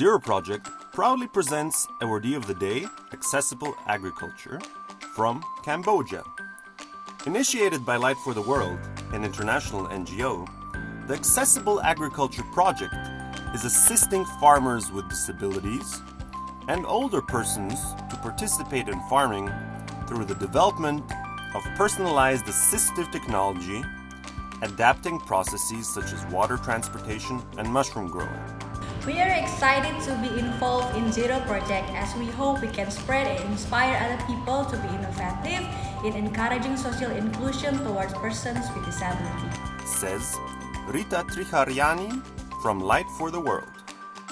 Zero Project proudly presents Awardee of the Day Accessible Agriculture from Cambodia. Initiated by Light for the World, an international NGO, the Accessible Agriculture Project is assisting farmers with disabilities and older persons to participate in farming through the development of personalized assistive technology, adapting processes such as water transportation and mushroom growing. We are excited to be involved in Zero Project as we hope we can spread and inspire other people to be innovative in encouraging social inclusion towards persons with disability. Says Rita Triharyani from Light for the World.